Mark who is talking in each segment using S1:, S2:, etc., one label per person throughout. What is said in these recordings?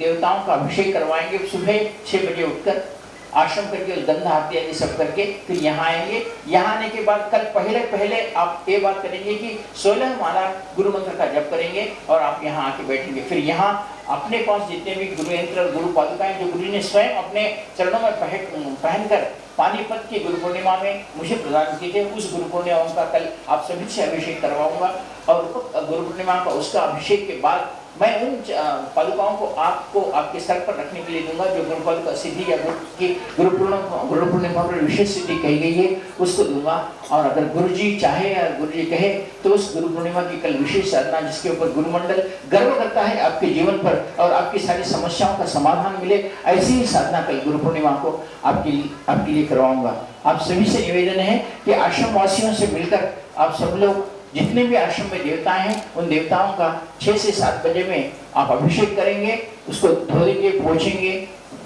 S1: देवताओं का अभिषेक करवाएँगे। सुबह छह बजे उठकर आश्रम करके गंधा आरती आदि सब करके फिर यहाँ आएँगे। यहाँ आने के बाद कल पहले पहले आप ये बात करेंगे कि सोलह माला गुरु मंत्र का जप करेंगे और आप यहाँ आके बैठेंगे। फिर यहाँ अपने पास जितने भी गुरु यंत्र और गुरु पादुकाएँ जो गुरु ने स्वयं अपने चरणों में पहन पहनकर पानीपत की गुरु पूर्णिमा में मुझे प्रदान किए थे, उस गुरु पूर्णिमा का कल आप सभी से अभिषेक करवाऊँगा। और गुरु पूर्णिमा का उसका अभिषेक के बाद मैं उन पादुकाओं को आपको, आपके सर पर रखने के लिए दूँगा, जो गुरु पादुका सिद्धि या गुरु की गुरु पूर्णिमा गुरु पूर्णिमा पर विशेष सिद्धि कही गई है, उसको दूँगा। और अगर गुरु जी चाहे या गुरु जी कहे तो उस गुरु पूर्णिमा की कल विशेष साधना जिसके ऊपर गुरुमंडल गर्व करता है आपके जीवन पर और आपकी सारी समस्याओं का समाधान मिले, ऐसी ही साधना कल गुरु पूर्णिमा को आपके लिए आपके लिए करवाऊँगा। आप सभी से निवेदन है कि आश्रम वासियों से मिलकर आप सब लोग जितने भी आश्रम में देवताएँ हैं, उन देवताओं का छह से सात बजे में आप अभिषेक करेंगे, उसको धोएँगे, पोछेंगे,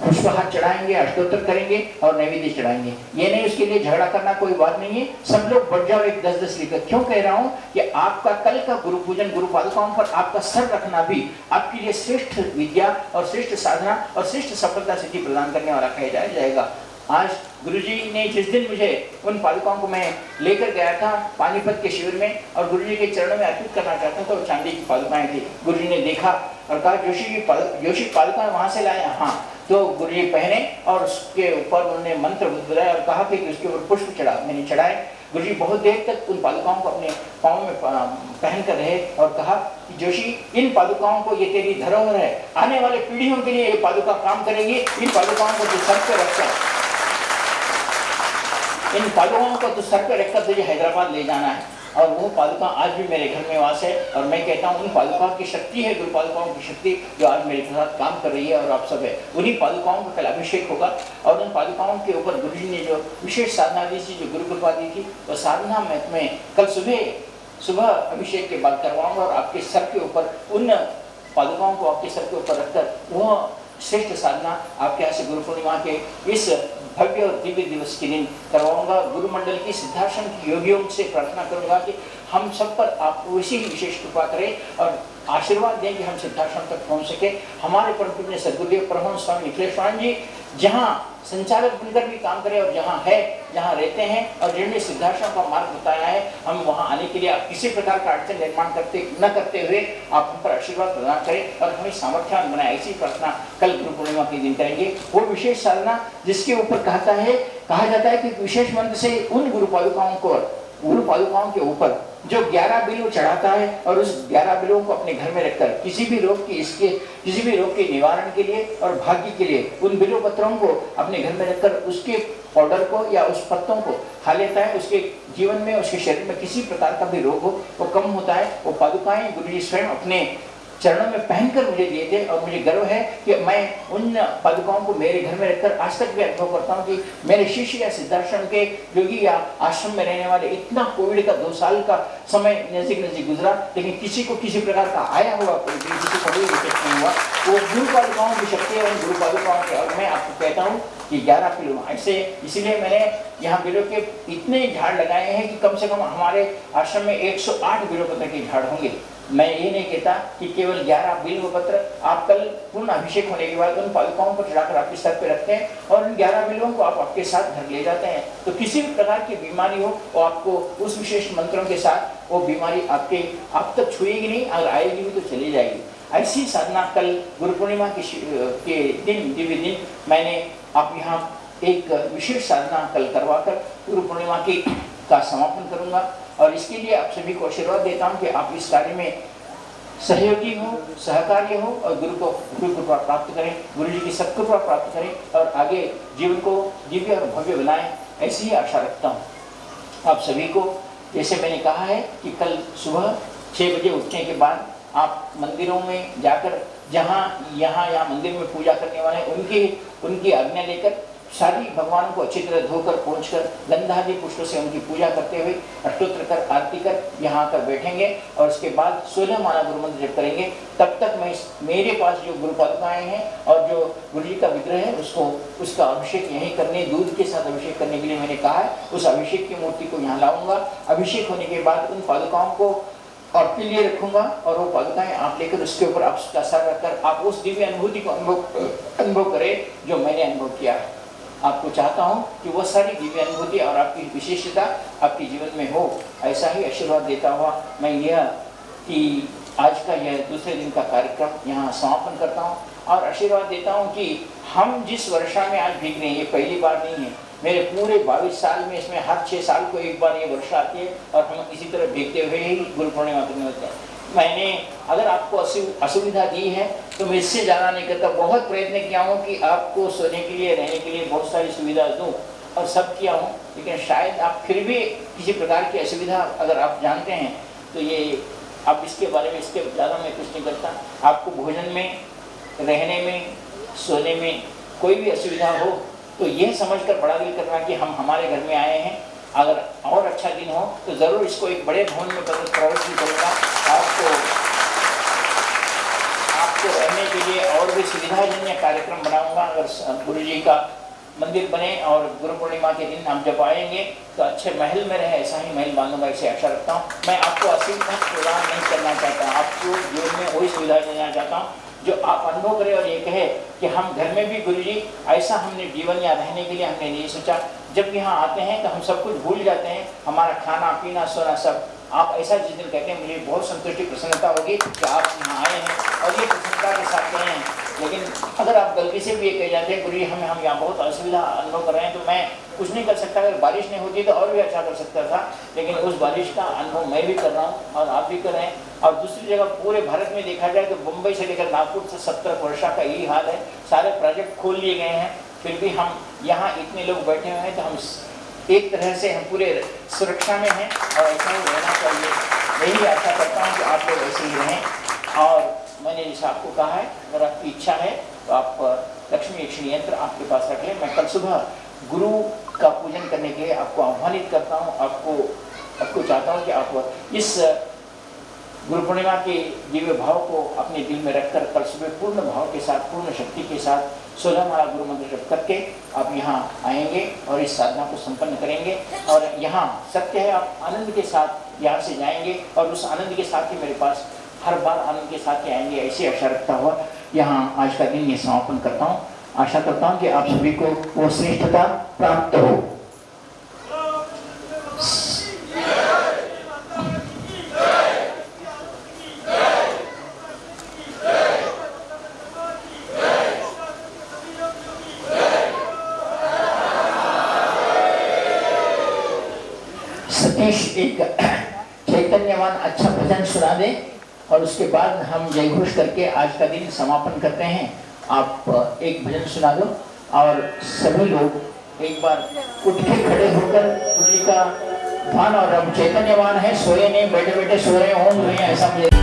S1: पुष्पहार चढ़ाएँगे, अष्टोत्तर करेंगे और नैवेद्य चढ़ाएँगे। ये नहीं उसके लिए झगड़ा करना कोई बात नहीं है। सब लोग बढ़ जाओ, एक दस दस लेकर। क्यों कह रहा हूँ कि आपका कल का गुरु पूजन गुरु पादुकाओं पर आपका सर रखना भी आपके लिए श्रेष्ठ विद्या और श्रेष्ठ साधना और श्रेष्ठ सफलता सिद्धि प्रदान करने वाला कहा जाएगा। आज गुरुजी ने जिस दिन मुझे उन पादुकाओं को मैं लेकर गया था, पानीपत के शिविर में, और गुरुजी के चरणों में अर्पित करना चाहता था तो चांदी की पादुकाएँ थी। गुरुजी ने देखा और कहा, जोशी की जोशी पादुकाएँ वहाँ से लाए हाँ? तो गुरुजी पहने और उसके ऊपर उन्होंने मंत्र बुलाया और कहा कि उसके ऊपर पुष्प चढ़ा, मैंने चढ़ाए। गुरु बहुत देर तक उन पादुकाओं को अपने पाँव में पहन कर रहे और कहा कि, जोशी, इन पादुकाओं को ये तेरी धरोहर है। आने वाले पीढ़ियों के लिए ये पादुका काम करेंगी। इन पादुकाओं को जो सर पे रखकर इन पादुकाओं को तो सर पर रखकर तुझे हैदराबाद ले जाना है। और वो पादुका आज भी मेरे घर में वास है। और मैं कहता हूँ, उन पादुका की शक्ति है गुरु पादुकाओं की शक्ति जो आज मेरे साथ काम कर रही है और आप सब है। उन्हीं पादुकाओं का कल अभिषेक होगा। और उन पादुकाओं के ऊपर गुरु जी ने जो विशेष साधना दी थी, जो गुरु कृपा दी थी, वो साधना में मैं कल सुबह सुबह अभिषेक के बाद करवाऊँगा और आपके सर के ऊपर, उन पादुकाओं को आपके सर के ऊपर रखकर, वह श्रेष्ठ साधना आपके यहाँ से गुरु पूर्णिमा के इस भव्य और दिव्य दिवस के दिन करवाऊँगा। गुरु मंडल की सिद्धाश्रम की योगियों से प्रार्थना करूँगा कि हम सब पर आप वैसी ही विशेष कृपा करें और आशीर्वाद दें कि हम सिद्धाश्रम तक पहुँच सके। हमारे परम पूज्य सदगुरुदेव परमहंस स्वामी निखिलेश्वर जी, जहाँ संचालक बनकर भी काम करें और जहाँ है, जहाँ रहते हैं और जिन्होंने सिद्धाश्रम का मार्ग बताया है, हम वहाँ आने के लिए आप किसी प्रकार का अड़चन निर्माण करते न करते हुए आप हम पर आशीर्वाद प्रदान करें और हमें सामर्थ्यवान बनाए। ऐसी प्रार्थना कल गुरु पूर्णिमा के दिन करेंगे। वो विशेष साधना जिसके ऊपर कहता है, कहा जाता है कि विशेष मंत्र से उन गुरु पादुकाओं को गुरु पादुकाओं के ऊपर जो ग्यारह बिलो चढ़ाता है और उस ग्यारह बिलों को अपने घर में रखकर किसी भी रोग की इसके, किसी भी रोग के निवारण के लिए और भाग्य के लिए उन बिलो पत्रों को अपने घर में रखकर उसके पाउडर को या उस पत्तों को खा लेता है। उसके जीवन में, उसके शरीर में किसी प्रकार का भी रोग हो, वो कम होता है। वो पादुकाएँ गुरु जी स्वयं अपने चरणों में पहनकर मुझे दिए थे और मुझे गर्व है कि मैं उन पादुकाओं को मेरे घर में रखकर आज तक भी अनुभव करता हूँ कि मेरे शिष्य या सिद्धाश्रम के योगी या आश्रम में रहने वाले इतना कोविड का दो साल का समय नज़दीक नज़दीक गुजरा, लेकिन किसी को किसी प्रकार का आया हुआ किसी को कोई इफ़ेक्ट नहीं हुआ। वो गुरु पादुकाओं की शक्ति है उन गुरु पादुकाओं के और मैं आपको कहता हूँ कि 11 किलो ऐसे इसीलिए मैंने यहाँ बिलो के इतने झाड़ लगाए हैं कि कम से कम हमारे आश्रम में 108 बिलो पत्र के झाड़ होंगे। मैं ये नहीं कहता कि केवल 11 बिल्व पत्र आप कल पूर्ण अभिषेक होने के बाद उन पादुकाओं पर चढ़ाकर आपके सर पे रखते हैं और उन 11 बिलों को आप आपके साथ घर ले जाते हैं। तो किसी भी प्रकार की बीमारी हो वो आपको उस विशेष मंत्रों के साथ वो बीमारी आपके आप तक छुएगी नहीं अगर आएगी भी तो चली जाएगी। ऐसी साधना कल गुरु पूर्णिमा के, के दिन दिव्य दिन मैंने आप यहाँ एक विशेष साधना कल करवाकर गुरु पूर्णिमा की का समापन करूँगा और इसके लिए आप सभी को आशीर्वाद देता हूँ कि आप इस कार्य में सहयोगी हो, सहकार्य हो और गुरु को गुरु कृपा प्राप्त करें गुरु जी की सत्कृपा प्राप्त करें और आगे जीवन को दिव्य और भव्य बनाएँ, ऐसी ही आशा रखता हूँ। आप सभी को, जैसे मैंने कहा है कि कल सुबह छः बजे उठने के बाद आप मंदिरों में जाकर, जहाँ, यहाँ यहाँ मंदिर में पूजा करने वाले हैं, उनकी उनकी आज्ञा लेकर सारी भगवान को अच्छी तरह धोकर पहुँचकर गंधादि पुष्प से उनकी पूजा करते हुए अष्टोत्र कर, आरती कर यहाँ आकर बैठेंगे और उसके बाद सोलह माला गुरु मंत्र जब करेंगे। तब तक मैं मेरे पास जो गुरु पादुकाएँ हैं और जो गुरु जी का विग्रह है, उसको, उसका अभिषेक यहीं करने, दूध के साथ अभिषेक करने के लिए मैंने कहा है। उस अभिषेक की मूर्ति को यहाँ लाऊँगा। अभिषेक होने के बाद उन पादुकाओं को आपके लिए रखूँगा और वो पादुकाएँ आप लेकर उसके ऊपर आप उसका सर रखकर आप उस दिव्य अनुभूति को अनुभव अनुभव करें जो मैंने अनुभव किया आपको चाहता हूँ कि वह सारी दिव्य अनुभूति और आपकी विशेषता आपके जीवन में हो। ऐसा ही आशीर्वाद देता हुआ मैं यह कि आज का यह दूसरे दिन का कार्यक्रम यहाँ समापन करता हूँ और आशीर्वाद देता हूँ कि हम जिस वर्षा में आज भीग रहे हैं, ये पहली बार नहीं है। मेरे पूरे बाईस साल में इसमें हर छः साल को एक बार ये वर्षा आती है और हम इसी तरह भीगते हुए ही गुरु पूर्णिमा होते हैं। मैंने अगर आपको असुविधा दी है तो मैं इससे ज़्यादा नहीं करता। बहुत प्रयत्न किया हूँ कि आपको सोने के लिए, रहने के लिए बहुत सारी सुविधा दूँ और सब किया हूँ। लेकिन शायद आप फिर भी किसी प्रकार की असुविधा अगर आप जानते हैं तो ये अब इसके बारे में इसके ज़्यादा मैं कुछ नहीं करता। आपको भोजन में, रहने में, सोने में कोई भी असुविधा हो तो यह समझकर बड़ा दिल करना कि हम हमारे घर में आए हैं। अगर और अच्छा दिन हो तो ज़रूर इसको एक बड़े भवन में प्रवेश भी करूँगा। आपको आपको रहने के लिए और भी सुविधाजन्य कार्यक्रम बनाऊँगा। अगर गुरु जी का मंदिर बने और गुरु पूर्णिमा के दिन हम जब आएँगे तो अच्छे महल में रहे, ऐसा ही महल बांधूँगा, इसे आशा रखता हूँ। मैं आपको असीम प्रदान नहीं करना चाहता। आपको जीवन में वही सुविधा देना चाहता हूँ। जो आप अनुभव करें और ये कहे कि हम घर में भी गुरु जी ऐसा हमने जीवन या रहने के लिए हमने नहीं सोचा। जब यहाँ आते हैं तो हम सब कुछ भूल जाते हैं। हमारा खाना, पीना, सोना सब। आप ऐसा जिस दिन कहते हैं, मुझे बहुत संतुष्टि, प्रसन्नता होगी कि आप यहाँ आए हैं और ये प्रसन्नता के साथ गए हैं। लेकिन अगर आप गलती से भी ये कह जाते हैं गुरु जी हमें हम यहाँ बहुत असुविधा अनुभव कर रहे हैं तो मैं कुछ नहीं कर सकता। अगर बारिश नहीं होती तो और भी अच्छा कर सकता था। लेकिन उस बारिश का अनुभव मैं भी कर रहा हूँ और आप भी कर रहे हैं। और दूसरी जगह पूरे भारत में देखा जाए तो मुंबई से लेकर नागपुर से सत्तर वर्षा का यही हाल है। सारे प्रोजेक्ट खोल लिए गए हैं। फिर भी हम यहाँ इतने लोग बैठे हुए हैं तो हम एक तरह से हम पूरे सुरक्षा में हैं और ऐसा ही रहना चाहिए। यही आशा करता हूँ कि आप लोग ऐसे ही रहें। और मैंने जैसे आपको कहा है, अगर आपकी इच्छा है तो आप लक्ष्मी यक्षिणी यंत्र आपके पास रख लें। मैं कल सुबह गुरु का पूजन करने के लिए आपको आह्वानित करता हूँ। आपको आपको चाहता हूँ कि आप इस गुरु पूर्णिमा के दिव्य भाव को अपने दिल में रखकर कल सुबह पूर्ण भाव के साथ, पूर्ण शक्ति के साथ सोलह माला गुरु मंत्र जप करके आप यहाँ आएँगे और इस साधना को संपन्न करेंगे। और यहाँ सत्य है, आप आनंद के साथ यहाँ से जाएँगे और उस आनंद के साथ ही मेरे पास हर बार आनंद के साथ ही आएँगे, ऐसी आशा रखता हुआ यहाँ आज का दिन ये समापन करता हूँ। आशा करता हूँ कि आप सभी को वो श्रेष्ठता प्राप्त हो। सतीश एक चैतन्यवान अच्छा भजन सुना दे और उसके बाद हम जय घोष करके आज का दिन समापन करते हैं। आप एक भजन सुना दो और सभी लोग एक बार उठ के खड़े होकर उन्हीं का ध्यान और हम चैतन्यवान है, सोए नहीं बैठे बैठे सोए हों ऐसा मुझे